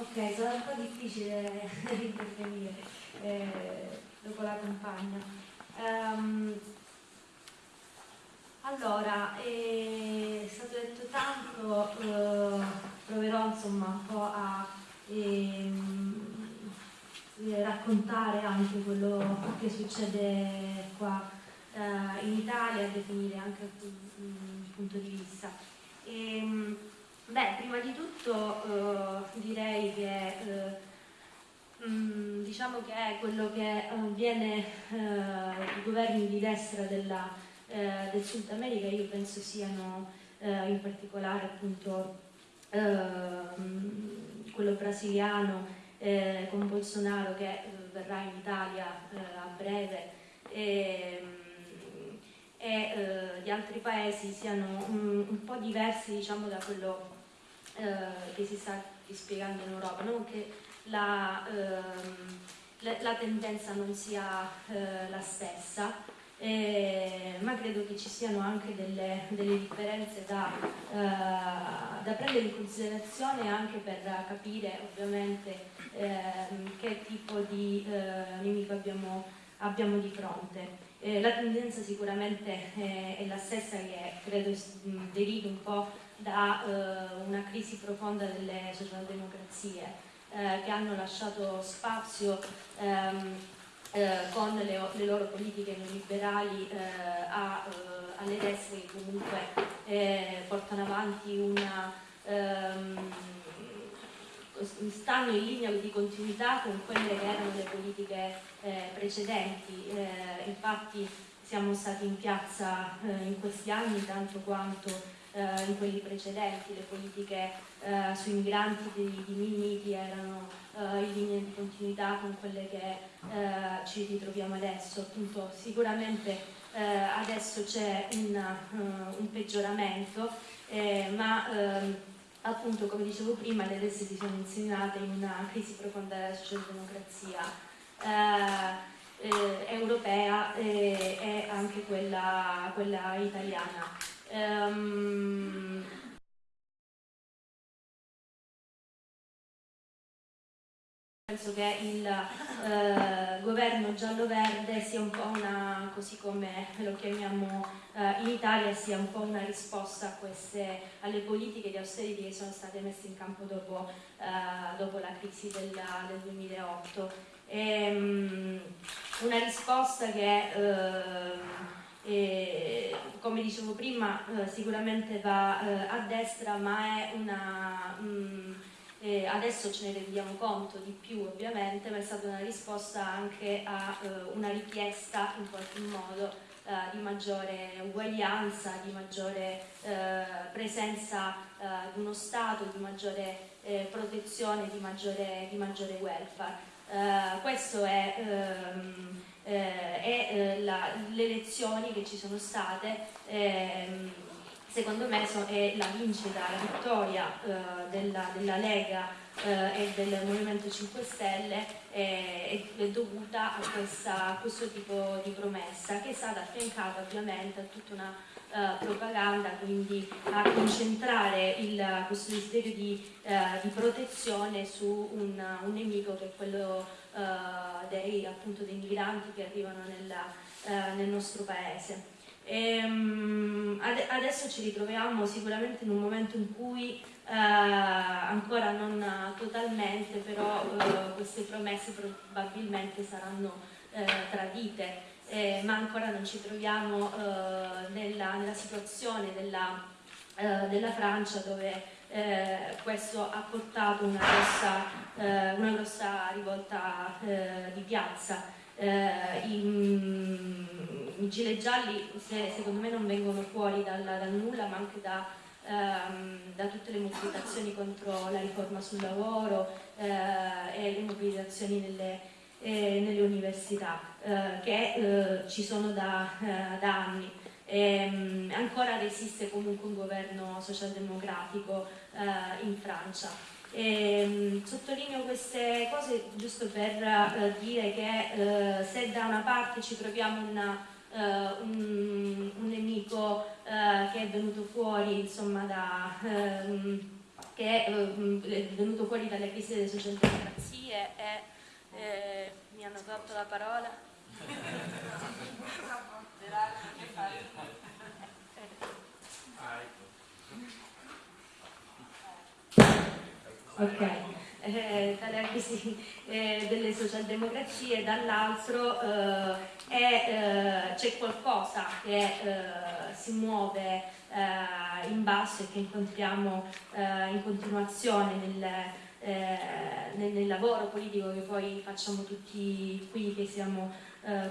Ok, sarà un po' difficile intervenire eh, dopo la compagna. Um, allora, è stato detto tanto, eh, proverò insomma un po' a ehm, eh, raccontare anche quello che succede qua eh, in Italia, a definire anche il, il punto di vista. E, ehm, Beh, prima di tutto eh, direi che eh, mh, diciamo che è quello che avviene eh, i governi di destra della, eh, del Sud America, io penso siano eh, in particolare appunto quello brasiliano eh, con Bolsonaro che verrà in Italia a breve e, e di altri paesi siano un, un po' diversi diciamo da quello eh, che si sta dispiegando in Europa, non che la, ehm, la, la tendenza non sia eh, la stessa, eh, ma credo che ci siano anche delle, delle differenze da, eh, da, prendere in considerazione anche per capire ovviamente ehm, che tipo di eh, nemico abbiamo, abbiamo di fronte. Eh, la tendenza sicuramente è, è la stessa che credo derivi un po' da eh, una crisi profonda delle socialdemocrazie eh, che hanno lasciato spazio ehm, eh, con le, le, loro politiche neoliberali eh, a, eh, alle destre che comunque eh, portano avanti una ehm, stanno in linea di continuità con quelle che erano le politiche precedenti. Infatti siamo stati in piazza in questi anni tanto quanto eh, in quelli precedenti, le politiche eh, sui migranti di, di Minniti erano eh, in linea di continuità con quelle che eh, ci ritroviamo adesso, appunto sicuramente eh, adesso c'è un, uh, un, peggioramento, ma ehm, appunto come dicevo prima le destre si sono insegnate in una crisi profonda della socialdemocrazia eh, europea e anche quella, quella italiana. Um, penso che il eh, governo giallo-verde sia un po' una, così come lo chiamiamo eh, in Italia, sia un po' una risposta a queste, alle politiche di austerity che sono state messe in campo dopo, eh, dopo la crisi del, del 2008. E, um, una risposta che eh, come dicevo prima eh, sicuramente va eh, a destra ma è una mm, eh, adesso ce ne rendiamo conto di più ovviamente ma è stata una risposta anche a una richiesta in qualche modo di maggiore uguaglianza di maggiore presenza di uno Stato di maggiore protezione di maggiore, di maggiore welfare. Questo è ehm, eh, e eh, le elezioni che ci sono state ehm, secondo me so, è la vincita, la vittoria eh, della, della, Lega eh, e del Movimento 5 Stelle è, è dovuta a, questa, a, questo tipo di promessa che è stata affiancata ovviamente a tutta una uh, propaganda, quindi a concentrare il, questo desiderio di, uh, di, protezione su un, un nemico che è quello uh, dei, appunto, dei, migranti che arrivano nella, uh, nel nostro paese. E, um, ad adesso ci ritroviamo sicuramente in un momento in cui uh, ancora non totalmente, però queste promesse probabilmente saranno tradite, eh, ma ancora non ci troviamo nella, nella, situazione della, della Francia dove eh, questo ha portato una grossa, eh, una grossa rivolta eh, di piazza. Eh, I, I, gilet gialli se, secondo me non vengono fuori dal, dal nulla ma anche da, ehm, da, tutte le mobilitazioni contro la riforma sul lavoro eh, e le mobilitazioni nelle, eh, nelle università che ci sono da, da anni. E, ancora resiste comunque un governo socialdemocratico eh, in Francia. E, ehm, sottolineo queste cose giusto per eh, dire che eh, se da una parte ci troviamo una, uh, un, un, nemico uh, che è venuto fuori insomma, da, um, che è venuto fuori dalle crisi delle socialdemocrazie e eh, mi hanno tolto la parola. Ok, eh, dalle crisi eh, delle socialdemocrazie, dall'altro eh, eh, c'è qualcosa che eh, si muove eh, in basso e che incontriamo in continuazione nel, nel, nel, lavoro politico che poi facciamo tutti qui che siamo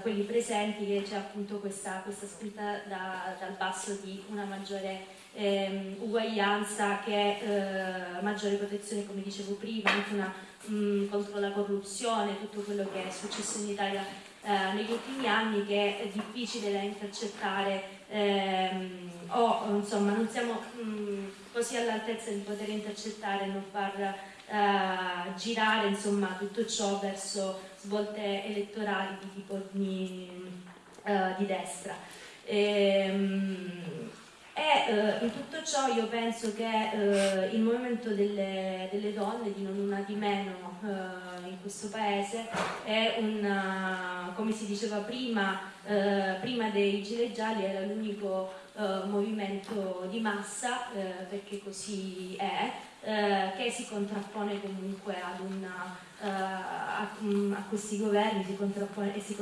quelli presenti, che c'è appunto questa, questa spinta da, dal basso di una maggiore eh, uguaglianza che eh, maggiore protezione come dicevo prima, anche una, mh, contro la corruzione, tutto quello che è successo in Italia eh, negli ultimi anni che è difficile da intercettare ehm, o insomma non siamo mh, così all'altezza di poter intercettare e non far eh, girare insomma tutto ciò verso svolte elettorali di tipo di, uh, di destra. Ehm, e eh, in tutto ciò io penso che eh, il movimento delle, delle, donne, di non una di meno eh, in questo paese, è un, come si diceva prima, eh, prima dei gilet gialli era l'unico eh, movimento di massa, eh, perché così è, che si contrappone comunque una, a, a, questi governi si contrappone, e si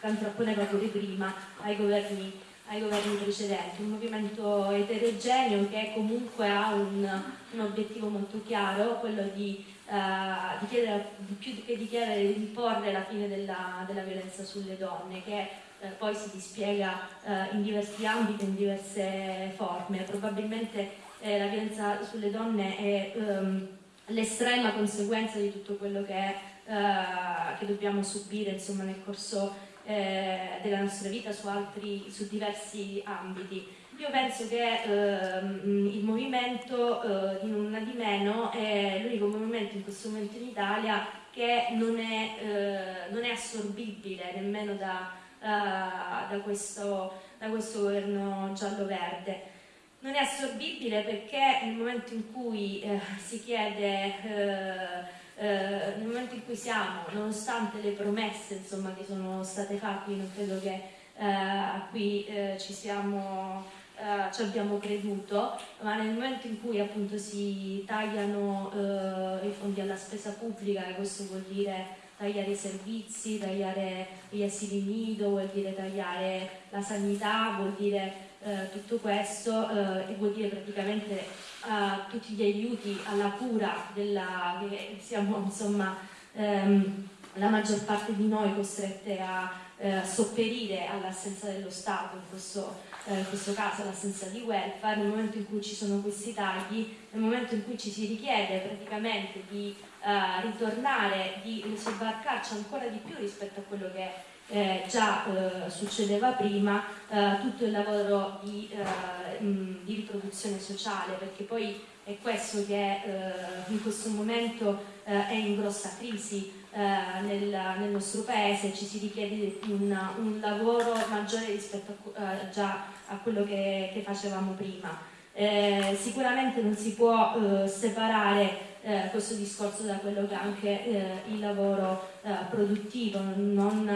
contrapponeva pure prima ai governi ai governi precedenti, un movimento eterogeneo che comunque ha un, un obiettivo molto chiaro, quello di, uh, di chiedere, di più che di chiedere di imporre la fine della, della violenza sulle donne, che uh, poi si dispiega uh, in diversi ambiti, in diverse forme. Probabilmente eh, la violenza sulle donne è um, l'estrema conseguenza di tutto quello che, è, che dobbiamo subire insomma, nel corso eh, della nostra vita su, altri, su diversi ambiti. Io penso che ehm, il movimento eh, di Non di Meno è l'unico movimento in questo momento in Italia che non è, eh, non è assorbibile nemmeno da, uh, da, questo, da questo governo giallo-verde. Non è assorbibile perché nel momento in cui eh, si chiede eh, eh, nel momento in cui siamo, nonostante le promesse insomma, che sono state fatte, non credo che eh, a qui eh, ci siamo eh, ci abbiamo creduto, ma nel momento in cui appunto si tagliano eh, i fondi alla spesa pubblica, e questo vuol dire tagliare i servizi, tagliare gli asili nido, vuol dire tagliare la sanità, vuol dire eh, tutto questo eh, e vuol dire praticamente eh, tutti gli aiuti alla cura della, che siamo insomma ehm, la maggior parte di noi costrette a eh, sopperire all'assenza dello Stato, in questo, eh, in questo caso l'assenza di welfare, nel momento in cui ci sono questi tagli, nel momento in cui ci si richiede praticamente di ritornare, di sobbarcarci ancora di più rispetto a quello che eh, già eh, succedeva prima, eh, tutto il lavoro di, eh, mh, di, riproduzione sociale, perché poi è questo che eh, in questo momento eh, è in grossa crisi nel, nel, nostro paese, ci si richiede un, un lavoro maggiore rispetto a, già a quello che, che facevamo prima. Sicuramente non si può separare eh, questo discorso da quello che è anche eh, il lavoro eh, produttivo, non,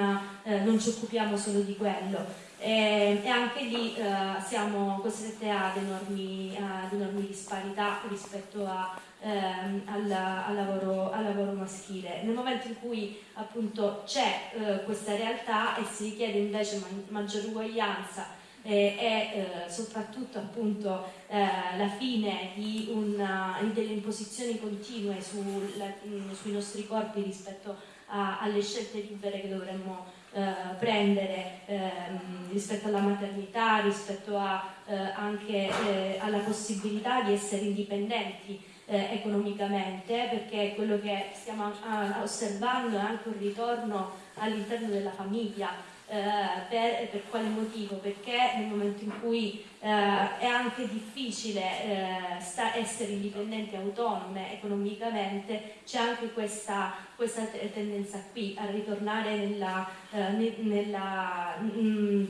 eh, non, ci occupiamo solo di quello. E, e anche lì eh, siamo costretti ad enormi, ad enormi disparità rispetto a, ehm, al, al, lavoro, al, lavoro, maschile. Nel momento in cui appunto c'è eh, questa realtà e si richiede invece maggiore uguaglianza eh, e eh, soprattutto appunto eh, la fine una, delle imposizioni continue sulla, mh, sui nostri corpi rispetto a, alle scelte libere che dovremmo eh, prendere ehm, rispetto alla maternità, rispetto a, eh, anche eh, alla possibilità di essere indipendenti economicamente perché quello che stiamo osservando è anche un ritorno all'interno della famiglia. eh, per, per, quale motivo? Perché nel momento in cui eh, è anche difficile eh, essere indipendenti autonome economicamente, c'è anche questa, questa, tendenza qui a ritornare nella, eh, nella, mh, mm,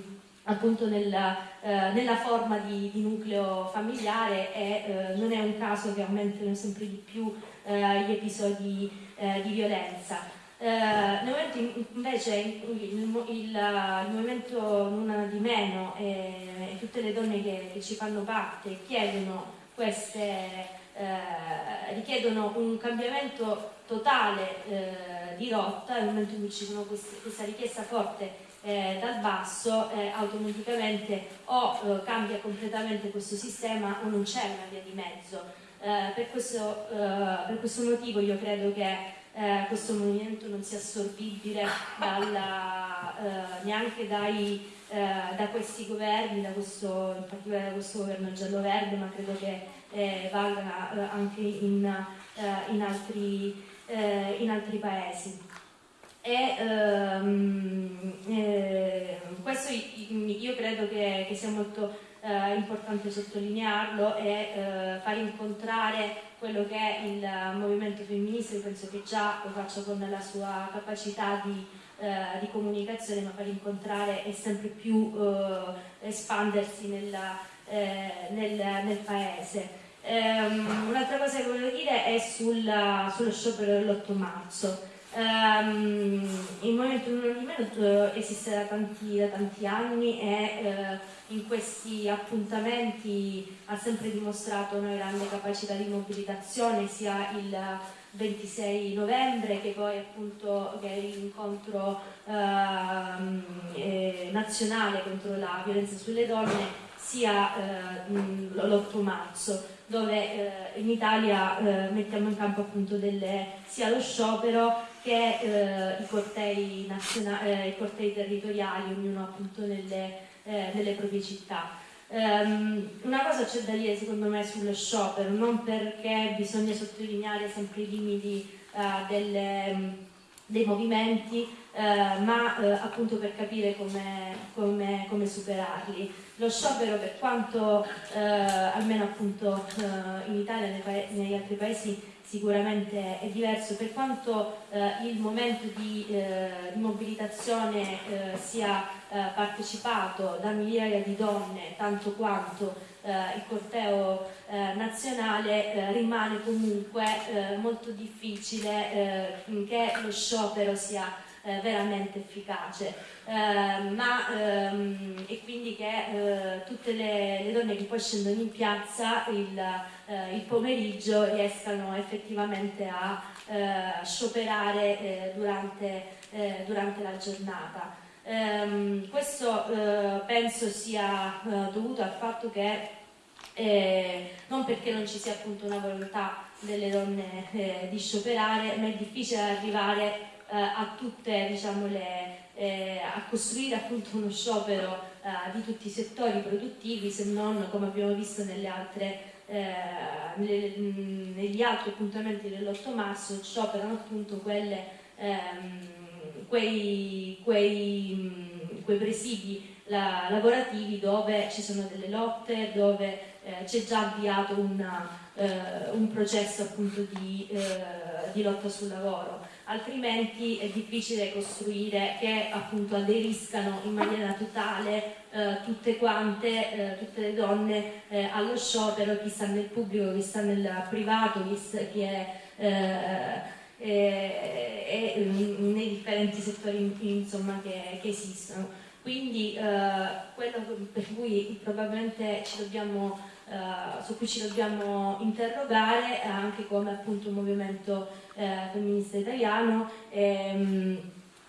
appunto nella, eh, nella forma di, di, nucleo familiare e eh, non è un caso che aumentino sempre di più eh, gli episodi eh, di violenza. Eh, nel momento in, invece il, il, il, movimento Non di Meno e, e tutte le donne che, ci fanno parte chiedono, queste, eh, richiedono un cambiamento totale di rotta, nel momento in cui ci sono queste, questa richiesta forte eh, dal basso eh, automaticamente o eh, cambia completamente questo sistema o non c'è una via di mezzo. Eh, per questo, eh, per, questo, motivo io credo che eh, questo movimento non sia assorbibile dalla, neanche dai, da questi governi, da questo, in particolare da questo governo giallo-verde, ma credo che valga anche in, in, altri, in altri paesi. E ehm, eh, questo io credo che, che sia molto eh, importante sottolinearlo e eh, far incontrare quello che è il movimento femminista, io penso che già lo faccio con la sua capacità di, eh, di comunicazione, ma far incontrare e sempre più eh, espandersi nella, eh, nel, nel paese. Um, Un'altra cosa che volevo dire è sul, sullo sciopero dell'8 marzo. Um, il Movimento Non Meno esiste da tanti, da tanti anni e uh, in questi appuntamenti ha sempre dimostrato una grande capacità di mobilitazione sia il 26 novembre che poi appunto che è l'incontro uh, eh, nazionale contro la violenza sulle donne sia uh, l'8 marzo dove in Italia mettiamo in campo appunto delle, sia lo sciopero che eh, i, cortei eh, i, cortei territoriali, ognuno appunto nelle, eh, nelle proprie città. Um, una cosa c'è da dire secondo me sullo sciopero, non perché bisogna sottolineare sempre i limiti uh, delle, dei movimenti, uh, ma uh, appunto per capire come, come, come, superarli. Lo sciopero per quanto almeno appunto in Italia e negli altri paesi sicuramente è diverso, per quanto eh, il momento di, eh, di mobilitazione eh, sia eh, partecipato da migliaia di donne, tanto quanto eh, il corteo eh, nazionale, rimane comunque molto difficile che lo sciopero sia veramente efficace. ma, ehm, e quindi che tutte le, le, donne che poi scendono in piazza il, eh, il pomeriggio riescano effettivamente a eh, scioperare eh, durante, eh, durante, la giornata. Ehm, questo eh, penso sia eh, dovuto al fatto che non perché non ci sia appunto una volontà delle donne di scioperare, ma è difficile arrivare a tutte diciamo, le, eh, a costruire appunto uno sciopero eh, di tutti i settori produttivi se non come abbiamo visto nelle altre eh, negli altri appuntamenti dell'8 marzo scioperano appunto quelle, ehm, quei, quei, quei, presidi la, lavorativi dove ci sono delle lotte, dove eh, c'è già avviato una, eh, un processo appunto di, eh, di lotta sul lavoro. Altrimenti è difficile costruire che appunto aderiscano in maniera totale eh, tutte quante, eh, tutte le donne eh, allo sciopero, chi sta nel pubblico, chi sta nel privato, chi, chi è, è, nei differenti settori insomma, che, che esistono. Quindi quello per cui probabilmente ci dobbiamo Uh, su cui ci dobbiamo interrogare anche come appunto movimento eh, femminista italiano ehm,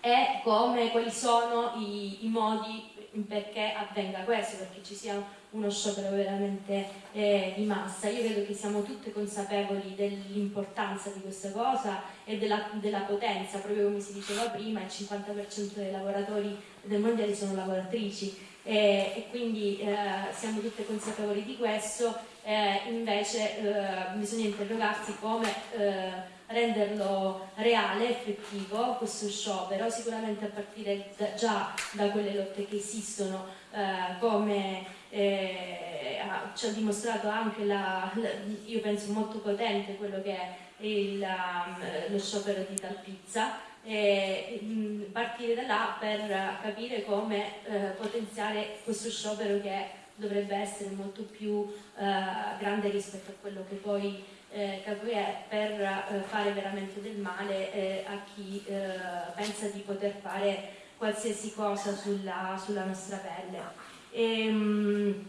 e come, quali sono i, i, modi perché avvenga questo, perché ci sia uno sciopero veramente eh, di massa. Io credo che siamo tutte consapevoli dell'importanza di questa cosa e della, della, potenza, proprio come si diceva prima, il 50% dei lavoratori del mondiale sono lavoratrici e, e quindi eh, siamo tutte consapevoli di questo, eh, invece eh, bisogna interrogarsi come eh, renderlo reale, effettivo, questo sciopero, sicuramente a partire da, già da quelle lotte che esistono, eh, come eh, ci ha dimostrato anche, la, la, io penso molto potente quello che è il, um, lo sciopero di Talpizza e mh, partire da là per capire come eh, potenziare questo sciopero che dovrebbe essere molto più eh, grande rispetto a quello che poi eh, è per eh, fare veramente del male eh, a chi eh, pensa di poter fare qualsiasi cosa sulla, sulla nostra pelle. E, mh,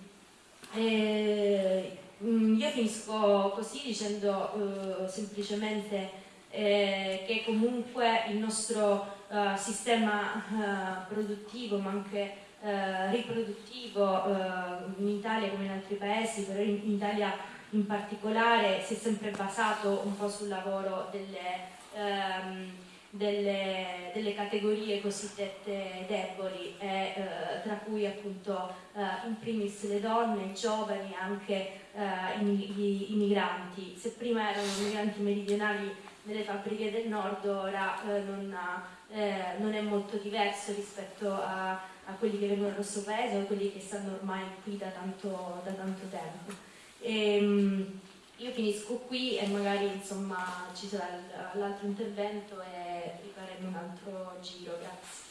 e, mh, io finisco così dicendo semplicemente eh, che comunque il nostro uh, sistema uh, produttivo ma anche uh, riproduttivo in Italia come in altri paesi, però in, in, Italia in particolare si è sempre basato un po' sul lavoro delle, um, delle, delle categorie cosiddette deboli, e, tra cui appunto in primis le donne, i giovani, anche i, i migranti. Se prima erano migranti meridionali nelle fabbriche del nord ora eh, non, eh, non, è molto diverso rispetto a, a, quelli che vengono dal nostro paese o a quelli che stanno ormai qui da tanto, da tanto tempo. E, ehm, io finisco qui e magari insomma ci sarà l'altro intervento e rifaremo un altro giro, grazie.